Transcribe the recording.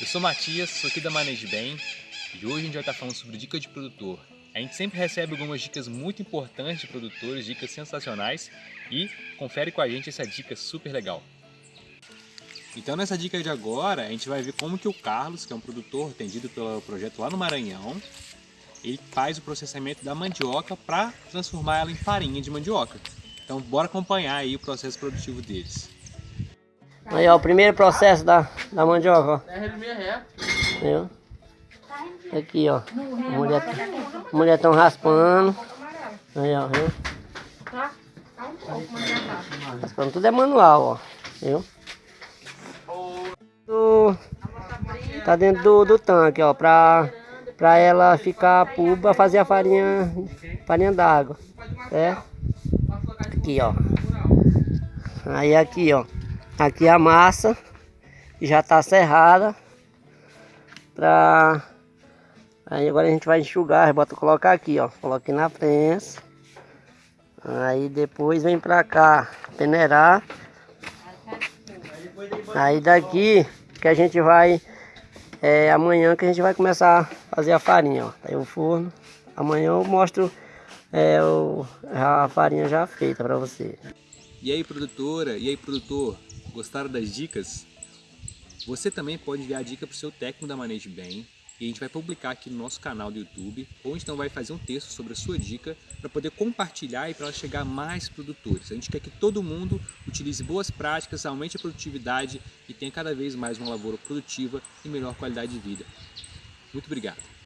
Eu sou Matias, sou aqui da Manejo Bem e hoje a gente vai estar falando sobre dica de produtor. A gente sempre recebe algumas dicas muito importantes de produtores, dicas sensacionais e confere com a gente essa dica super legal. Então nessa dica de agora a gente vai ver como que o Carlos, que é um produtor atendido pelo projeto lá no Maranhão, ele faz o processamento da mandioca para transformar ela em farinha de mandioca. Então bora acompanhar aí o processo produtivo deles. Aí ó, o primeiro processo da, da mandioca, ó. Viu? Aqui ó, a mulher, a mulher tão raspando. Aí ó, viu? Raspando tudo é manual, ó. Viu? Tá dentro do, do tanque, ó, pra, pra ela ficar pulpa, fazer a farinha, farinha d'água, certo? Aqui, ó. Aí aqui, ó. Aqui a massa já tá serrada pra aí agora a gente vai enxugar, bota colocar aqui, ó. Coloca aqui na prensa. Aí depois vem pra cá peneirar. Aí daqui que a gente vai é amanhã que a gente vai começar a fazer a farinha, ó. Aí o forno. Amanhã eu mostro é, o, a farinha já feita pra você. E aí produtora, e aí produtor, gostaram das dicas? Você também pode enviar a dica para o seu técnico da Manejo Bem e a gente vai publicar aqui no nosso canal do YouTube, ou então vai fazer um texto sobre a sua dica para poder compartilhar e para ela chegar a mais produtores. A gente quer que todo mundo utilize boas práticas, aumente a produtividade e tenha cada vez mais uma lavoura produtiva e melhor qualidade de vida. Muito obrigado!